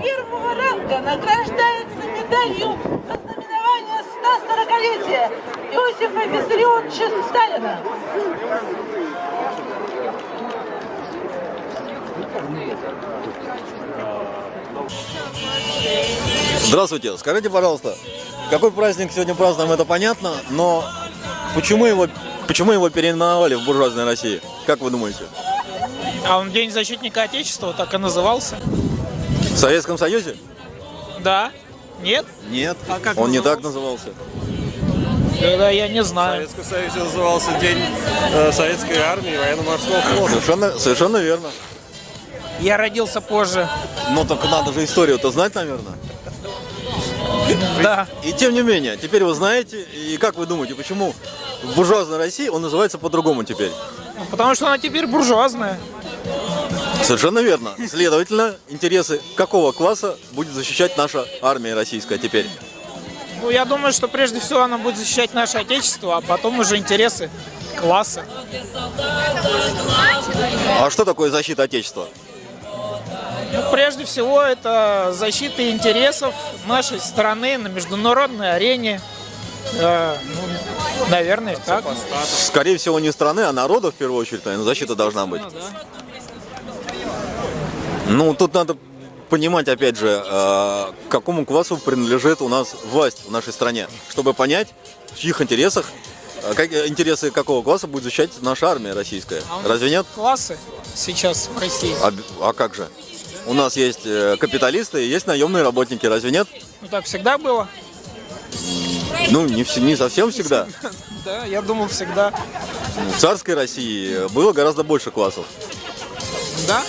первого ранга награждается медалью за знаменование 140-летия Иосифа Виссарионовича Сталина. Здравствуйте, скажите, пожалуйста, какой праздник сегодня празднуем, это понятно, но почему его, почему его переименовали в буржуазной России? Как вы думаете? А он День защитника Отечества так и назывался? В Советском Союзе? Да. Нет? Нет, А как он не так назывался. Да, я не В знаю. Советском Союзе назывался День э, Советской армии и военно-морского флота. Совершенно, совершенно верно. Я родился позже. Но только надо же историю-то знать, наверное. Да. И тем не менее, теперь вы знаете, и как вы думаете, почему в буржуазной России он называется по-другому теперь? Ну, Потому что она теперь буржуазная. Совершенно верно. Следовательно, интересы какого класса будет защищать наша армия российская теперь? Ну, я думаю, что прежде всего она будет защищать наше Отечество, а потом уже интересы класса. А что такое защита Отечества? Ну, прежде всего, это защита интересов нашей страны на международной арене. Э, ну, наверное, так. Скорее всего, не страны, а народа в первую очередь, наверное, защита должна быть. Да. Ну, тут надо понимать, опять же, э, к какому классу принадлежит у нас власть в нашей стране, чтобы понять, в чьих интересах, э, как, э, интересы какого класса будет защищать наша армия российская. А Разве нет? Классы сейчас в России. А, а как же? У нас есть э, капиталисты и есть наемные работники, разве нет? Ну, так всегда было. Ну, не, не совсем всегда. Да, я думал всегда. В царской России было гораздо больше классов. Да?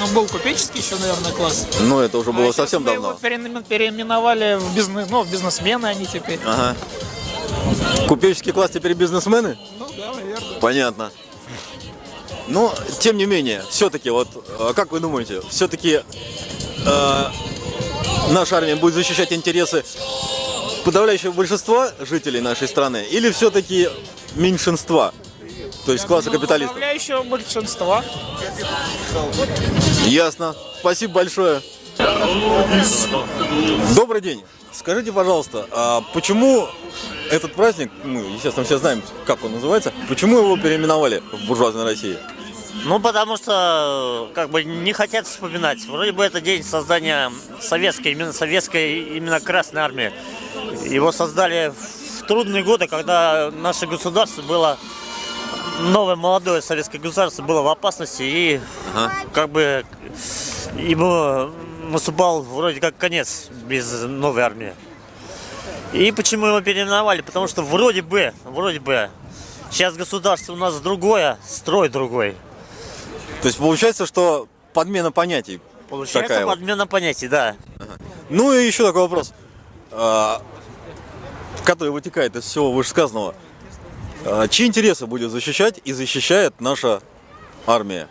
Ну, был купеческий еще, наверное, класс. Но это уже было А совсем его давно. переимен- переименовали в бизнес, ну, в бизнесмены они теперь. Ага. Купеческий класс теперь бизнесмены? Ну да, наверное. Понятно. Но, тем не менее, все-таки, вот, э, как вы думаете, все-таки наша армия будет защищать интересы подавляющего большинства жителей нашей страны или все-таки меньшинства, то есть класса капиталистов? Подавляющего большинства. Ясно. Спасибо большое. Добрый день. Скажите, пожалуйста, а почему этот праздник, мы, естественно, все знаем, как он называется, почему его переименовали в буржуазной России? Ну, потому что как бы не хотят вспоминать. Вроде бы это день создания советской, именно советской, именно Красной Армии. Его создали в трудные годы, когда наше государство было новое молодое советское государство было в опасности и Ага. как бы ему наступал вроде как конец без новой армии. И почему его переименовали? Потому что вроде бы, вроде бы, сейчас государство у нас другое, строй другой. То есть получается, что подмена понятий. Получается Такая вот. подмена понятий, да. Ну и еще такой вопрос, а, который вытекает из всего вышесказанного. А, Чьи интересы будет защищать и защищает наша армия?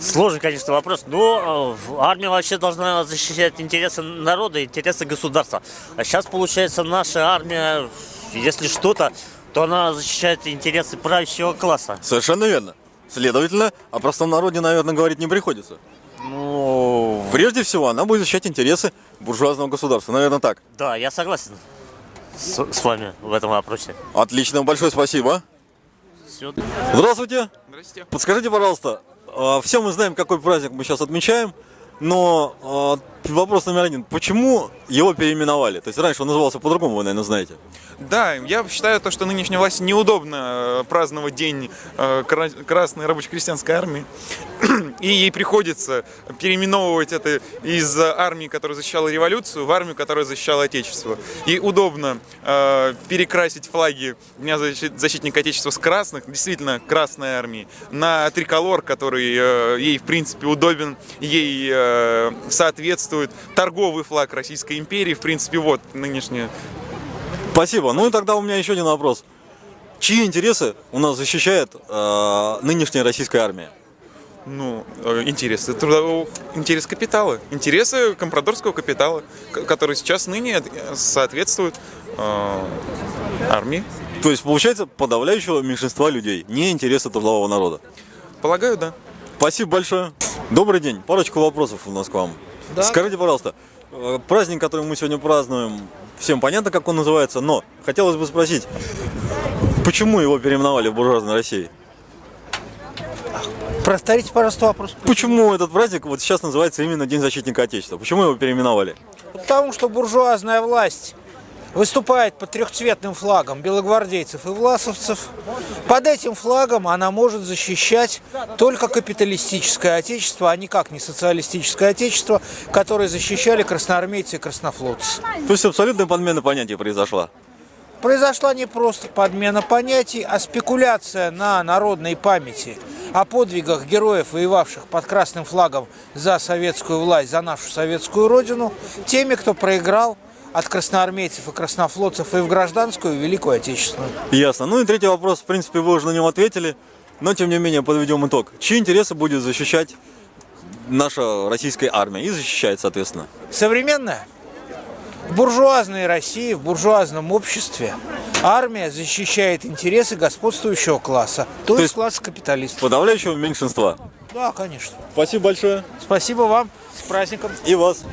Сложный, конечно, вопрос. Но э, армия вообще должна защищать интересы народа, интересы государства. А сейчас, получается, наша армия, если что-то, то она защищает интересы правящего класса. Совершенно верно. Следовательно, о простом народе, наверное, говорить не приходится. Ну, Прежде всего, она будет защищать интересы буржуазного государства. Наверное, так. да, я согласен с, с вами в этом вопросе. Отлично, большое спасибо. Всё. Здравствуйте. Здравствуйте. Подскажите, пожалуйста, а, все мы знаем, какой праздник мы сейчас отмечаем, но а, вопрос номер один. Почему его переименовали? То есть раньше он назывался по-другому, вы, наверное, знаете. Да, я считаю то, что нынешней власти неудобно э, праздновать день э, Кра- Красной рабоче-крестьянской армии. И ей приходится переименовывать это из армии, которая защищала революцию, в армию, которая защищала Отечество. И удобно э, перекрасить флаги Дня защи- защитника Отечества с красных, действительно Красной армии, на триколор, который э, ей, в принципе, удобен, ей э, соответствует. Торговый флаг Российской империи, в принципе, вот нынешняя Спасибо. Ну и тогда у меня еще один вопрос. Чьи интересы у нас защищает э, нынешняя российская армия? Ну, э, интересы трудового, интерес капитала, интересы компрадорского капитала, который сейчас ныне э, соответствует э, армии. То есть, получается, подавляющего меньшинства людей, не интересы трудового народа. Полагаю, да. Спасибо большое. Добрый день. Парочку вопросов у нас к вам. Да. Скажите, пожалуйста, э, праздник, который мы сегодня празднуем, всем понятно, как он называется, но хотелось бы спросить, почему его переименовали в буржуазной России? Повторите, пожалуйста, вопрос. Почему этот праздник вот сейчас называется именно День защитника Отечества? Почему его переименовали? Потому что буржуазная власть выступает под трехцветным флагом белогвардейцев и власовцев. Под этим флагом она может защищать только капиталистическое отечество, а никак не социалистическое отечество, которое защищали красноармейцы и краснофлотцы. То есть абсолютная подмена понятия произошла. Произошла не просто подмена понятий, а спекуляция на народной памяти о подвигах героев, воевавших под красным флагом за советскую власть, за нашу советскую родину, теми, кто проиграл от красноармейцев и краснофлотцев и в гражданскую, и в Великую Отечественную. Ясно. Ну и третий вопрос, в принципе, вы уже на него ответили, но тем не менее подведем итог. Чьи интересы будет защищать наша российская армия и защищает, соответственно? Современная в буржуазной России, в буржуазном обществе армия защищает интересы господствующего класса, то, То есть класса капиталистов. Подавляющего меньшинства. Да, конечно. Спасибо большое. Спасибо вам. С праздником. И вас.